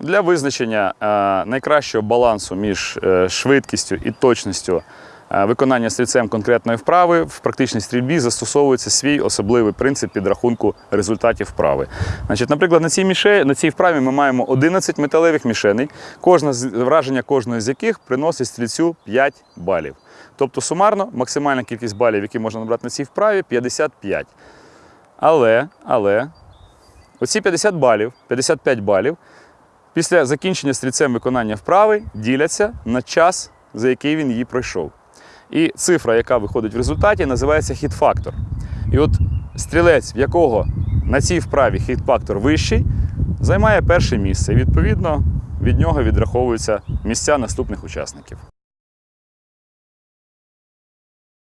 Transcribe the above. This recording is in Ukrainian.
Для визначення е, найкращого балансу між е, швидкістю і точністю е, виконання стрільцем конкретної вправи в практичній стрільбі застосовується свій особливий принцип підрахунку результатів вправи. Значить, наприклад, на цій, міше, на цій вправі ми маємо 11 металевих мішеней, кожна з, враження кожної з яких приносить стрільцю 5 балів. Тобто сумарно максимальна кількість балів, які можна набрати на цій вправі, 55. Але, але оці 50 балів, 55 балів після закінчення стрільцем виконання вправи діляться на час, за який він її пройшов. І цифра, яка виходить в результаті, називається хіт-фактор. І от стрілець, в якого на цій вправі хіт-фактор вищий, займає перше місце. І відповідно від нього відраховуються місця наступних учасників.